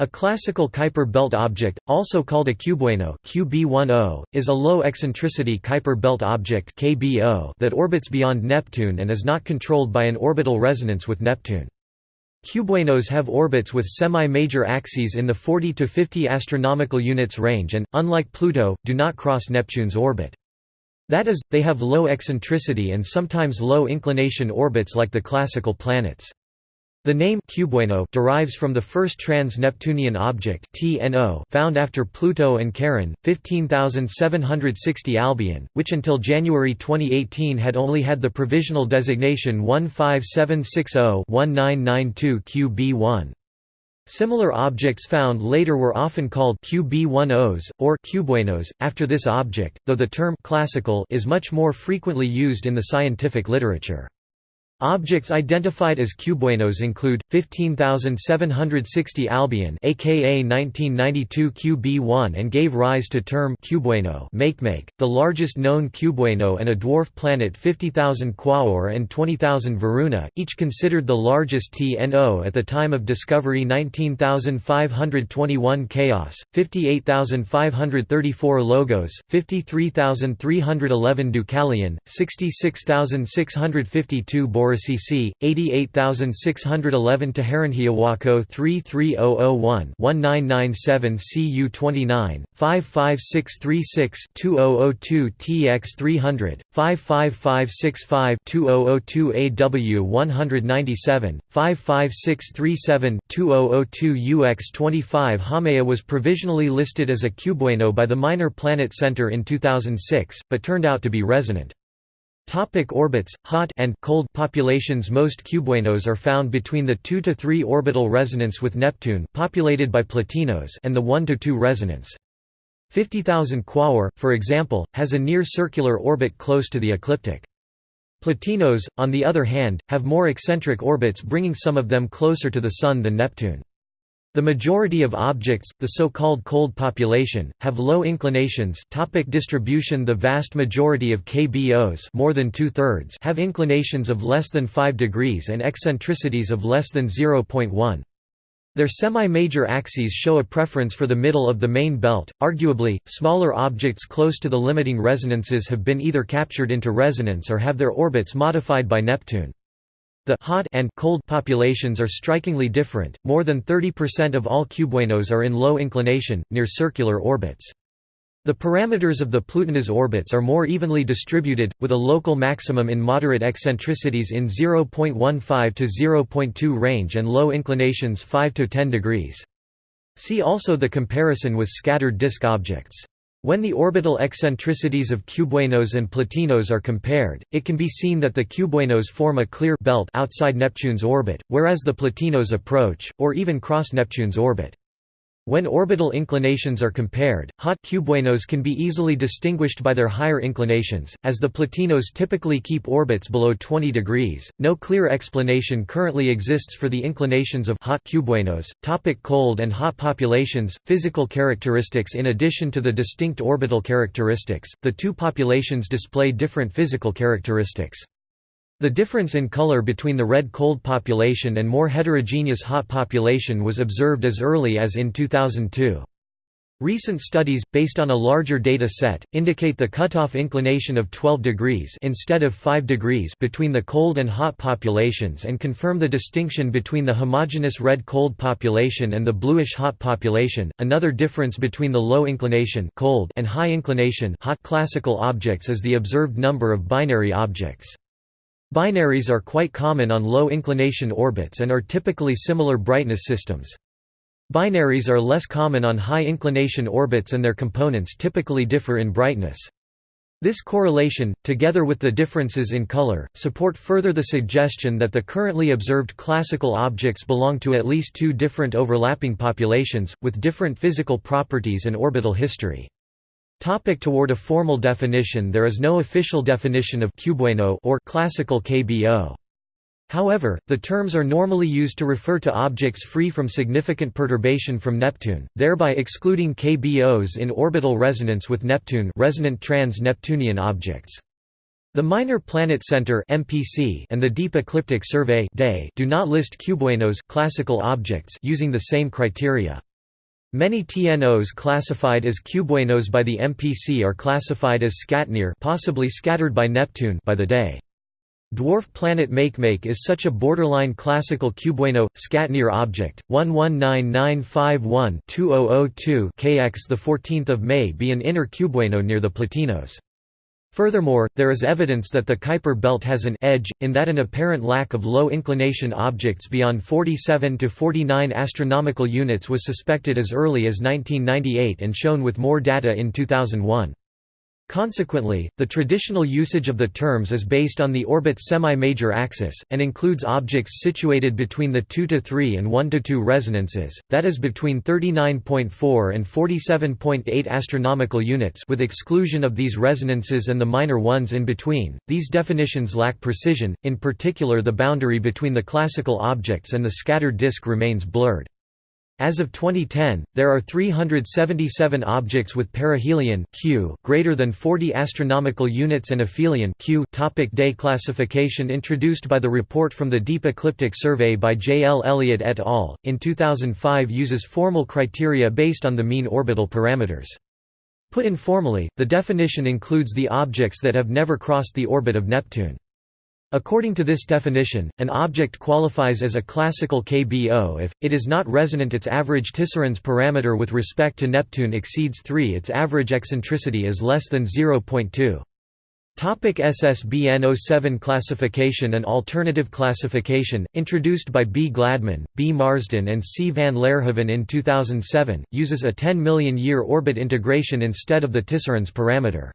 A classical Kuiper belt object, also called a cubewano QB10, is a low-eccentricity Kuiper belt object KBO that orbits beyond Neptune and is not controlled by an orbital resonance with Neptune. Cubewanos have orbits with semi-major axes in the 40 to 50 astronomical units range and, unlike Pluto, do not cross Neptune's orbit. That is, they have low eccentricity and sometimes low inclination orbits like the classical planets. The name cubewano derives from the first trans-Neptunian object TNO found after Pluto and Charon, 15760 Albion, which until January 2018 had only had the provisional designation 15760-1992 QB1. Similar objects found later were often called QB10s, or cubewanos, after this object, though the term classical is much more frequently used in the scientific literature. Objects identified as cubewanos include 15760 Albion aka 1992 QB1 and gave rise to term cubewano Makemake, the largest known cubewano and a dwarf planet 50,000 Quaoar and 20,000 Varuna, each considered the largest TNO at the time of discovery 19,521 Chaos, 58,534 Logos, 53,311 Deucalion, 66,652 Boris CC 88611 Teharonhiawako 33001 1997 CU 29 55636 2002 TX 300 55565 2002 AW 197 55637 2002 UX 25 Haumea was provisionally listed as a cubewano by the Minor Planet Center in 2006, but turned out to be resonant. Topic orbits, hot and cold populations Most cubewanos are found between the 2 to 3 orbital resonance with Neptune populated by Plutinos and the 1 to 2 resonance. 50,000 Quaoar, for example, has a near-circular orbit close to the ecliptic. Plutinos, on the other hand, have more eccentric orbits bringing some of them closer to the Sun than Neptune. The majority of objects, the so-called cold population, have low inclinations topic distribution The vast majority of KBOs more than two-thirds have inclinations of less than 5 degrees and eccentricities of less than 0.1. Their semi-major axes show a preference for the middle of the main belt. Arguably, smaller objects close to the limiting resonances have been either captured into resonance or have their orbits modified by Neptune. The hot and cold populations are strikingly different. More than 30% of all cubewanos are in low inclination, near circular orbits. The parameters of the Plutinos orbits are more evenly distributed, with a local maximum in moderate eccentricities in 0.15 to 0.2 range and low inclinations 5 to 10 degrees. See also the comparison with scattered disk objects. When the orbital eccentricities of cubewanos and plutinos are compared, it can be seen that the cubewanos form a clear belt outside Neptune's orbit, whereas the plutinos approach, or even cross Neptune's orbit. When orbital inclinations are compared, hot cubewanos can be easily distinguished by their higher inclinations, as the plutinos typically keep orbits below 20 degrees. No clear explanation currently exists for the inclinations of hot cubewanos. Topic cold and hot populations, physical characteristics In addition to the distinct orbital characteristics, the two populations display different physical characteristics. The difference in color between the red cold population and more heterogeneous hot population was observed as early as in 2002. Recent studies, based on a larger data set, indicate the cutoff inclination of 12 degrees instead of 5 degrees between the cold and hot populations and confirm the distinction between the homogeneous red cold population and the bluish hot population. Another difference between the low inclination cold and high inclination hot classical objects is the observed number of binary objects. Binaries are quite common on low-inclination orbits and are typically similar brightness systems. Binaries are less common on high-inclination orbits and their components typically differ in brightness. This correlation, together with the differences in color, support further the suggestion that the currently observed classical objects belong to at least two different overlapping populations, with different physical properties and orbital history. Topic toward a formal definition There is no official definition of cubewano or classical KBO. However, the terms are normally used to refer to objects free from significant perturbation from Neptune, thereby excluding KBOs in orbital resonance with Neptune resonant trans-Neptunian objects. The Minor Planet Center (MPC) and the Deep Ecliptic Survey do not list cubewanos classical objects using the same criteria. Many TNOs classified as cubewanos by the MPC are classified as scatnear possibly scattered by Neptune by the day. Dwarf planet Makemake is such a borderline classical cubewano scatnear object. 119951-2002 KX the 14th of May be an inner cubewano near the Plutinos. Furthermore, there is evidence that the Kuiper belt has an edge, in that an apparent lack of low-inclination objects beyond 47 to 49 astronomical units was suspected as early as 1998 and shown with more data in 2001. Consequently, the traditional usage of the terms is based on the orbit's semi-major axis, and includes objects situated between the 2 to 3 and 1 to 2 resonances, that is between 39.4 and 47.8 astronomical units with exclusion of these resonances and the minor ones in between. These definitions lack precision, in particular the boundary between the classical objects and the scattered disk remains blurred. As of 2010, there are 377 objects with perihelion Q greater than 40 astronomical units and aphelion Q topic Day classification introduced by the report from the Deep Ecliptic Survey by J. L. Elliott et al. in 2005 uses formal criteria based on the mean orbital parameters. Put informally, the definition includes the objects that have never crossed the orbit of Neptune. According to this definition, an object qualifies as a classical KBO if, it is not resonant its average Tisserand's parameter with respect to Neptune exceeds 3 its average eccentricity is less than 0.2. Topic SSBN 07 classification and alternative classification, introduced by B. Gladman, B. Marsden and C. van Laerhoven in 2007, uses a 10 million year orbit integration instead of the Tisserand's parameter.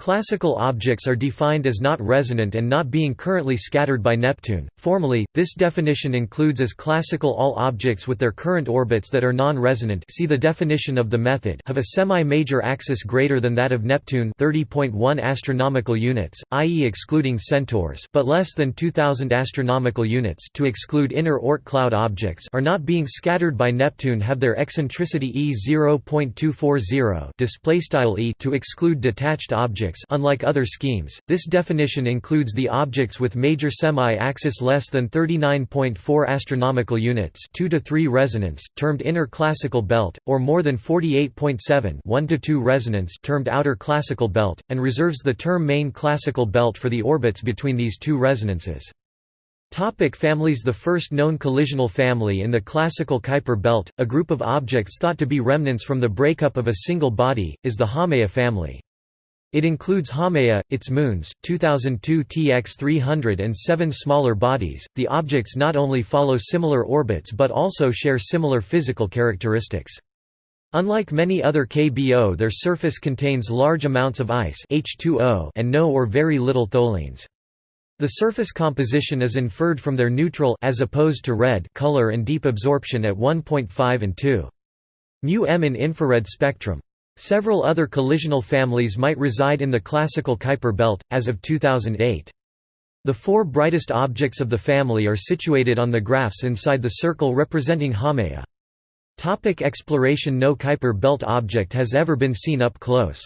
Classical objects are defined as not resonant and not being currently scattered by Neptune. Formally, this definition includes as classical all objects with their current orbits that are non-resonant see the definition of the method have a semi-major axis greater than that of Neptune 30.1 astronomical units, i.e. excluding centaurs, but less than 2000 astronomical units to exclude inner Oort cloud objects are not being scattered by Neptune have their eccentricity e 0.240 display style e to exclude detached objects objects unlike other schemes, this definition includes the objects with major semi-axis less than 39.4 astronomical units 2 to 3 resonance, termed inner classical belt, or more than 48.7 1 to 2 resonance termed outer classical belt, and reserves the term main classical belt for the orbits between these two resonances. Topic families The first known collisional family in the classical Kuiper belt, a group of objects thought to be remnants from the breakup of a single body, is the Haumea family. It includes Haumea, its moons, 2002 TX 300 and seven smaller bodies. The objects not only follow similar orbits but also share similar physical characteristics. Unlike many other KBO their surface contains large amounts of ice H2O and no or very little tholins. The surface composition is inferred from their neutral as opposed to red color and deep absorption at 1.5 and 2. μm in infrared spectrum. Several other collisional families might reside in the classical Kuiper belt, as of 2008. The four brightest objects of the family are situated on the graphs inside the circle representing Haumea. Topic exploration No Kuiper belt object has ever been seen up close.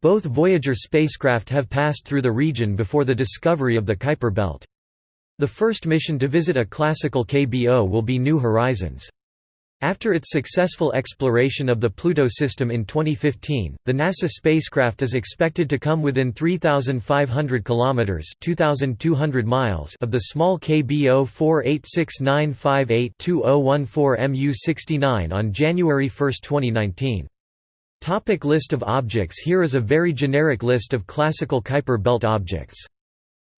Both Voyager spacecraft have passed through the region before the discovery of the Kuiper belt. The first mission to visit a classical KBO will be New Horizons. After its successful exploration of the Pluto system in 2015, the NASA spacecraft is expected to come within 3,500 kilometers (2,200 miles) of the small KBO 48695820014 MU69 on January 1, 2019. Topic list of objects Here is a very generic list of classical Kuiper belt objects.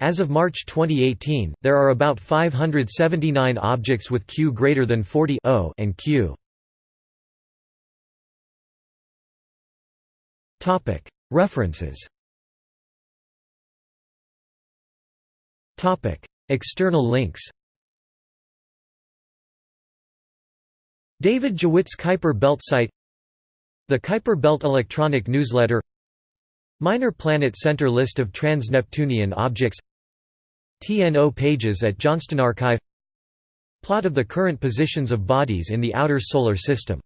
As of March 2018, there are about 579 objects with Q greater than 40 and Q. References. External links. David Jewitt's Kuiper Belt site The Kuiper Belt electronic newsletter Minor Planet Center list of trans-Neptunian objects TNO pages at Johnston Archive. Plot of the current positions of bodies in the outer Solar System